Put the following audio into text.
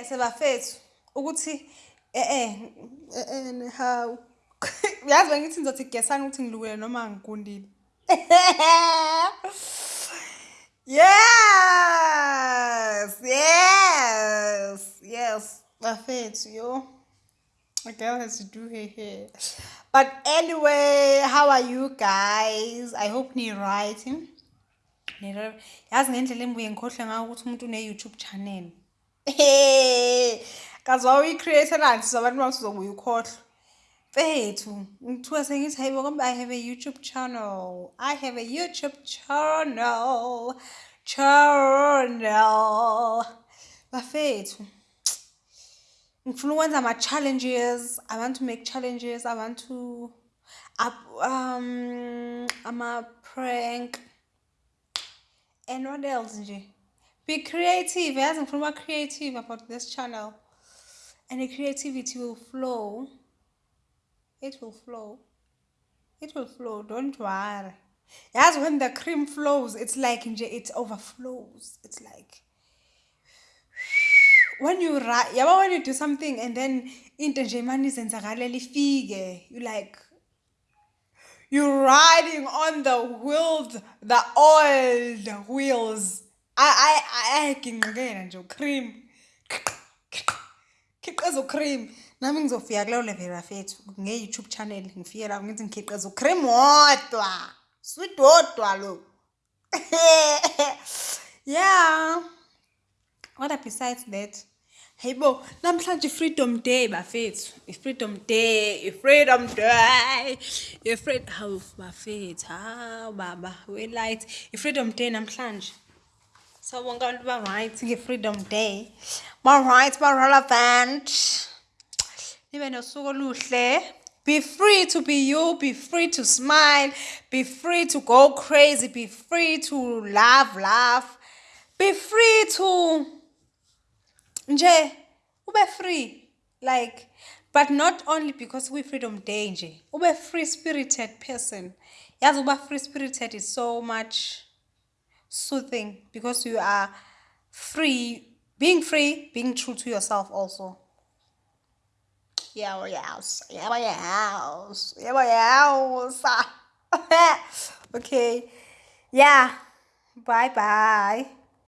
yase bafethu. Ukuthi eh eh eh how? Uyazi bengithi ngizothi gesani ukuthi ngilukele noma ngikundile. Yes yes yes. Bafethu yo. A girl has to do her hair but anyway how are you guys? I hope ni-right yazi ngendlela engibuye ngikhohlwe ngayo ukuthi umuntu une-youtube channel. kazi wawuyi-creatorani sizabantu uma sizobuye ukhohlwe mfethu ngithuka sengithi hayibo kambe i have a youtube channel. I have a youtube channel. Channel. Bafethu ngifuna ukwenza ama-challenges. I want to make challenges i want to up, um ama-prank. And what else nje? Be creative yazi ngifuna uba creative about this channel. And the creativity will flow. It will flow. It will flow don't worry. Yazi when the cream flows it's like nje it overflows. It's like when you yabo when you do something and then into nje imane izenzakalela ifike you like you're riding on the wheels the old wheels. Ayiginqikela nje ucream. Khiqiza ucream. Nami ngizofika kuleyo level bafethu nge-youtube channel ngifike la ngithi ngikhiqiza ucream wodwa. Sweet wodwa lo. Yeah. What besides that? Hey bo namhlanje freedom day bafethu. I-freedom day i-freedom day. I-freedom hawu bafethu hawu baba we-light. I-freedom day namhlanje. Sawubonga abantu ba-right nge-freedom day. Ba-right ba-relevant nibe nosuku oluhle. Be free to be you be free to smile be free to go crazy be free to laugh laugh. Be free to nje ube free like but not only because we freedom day nje ube free spirited person. Yazi uba free spirited is so much soothing because you are free being free being true to yourself also. Yeah yes. Yeah yes. Yeah yes. Okay. Yeah. Bye bye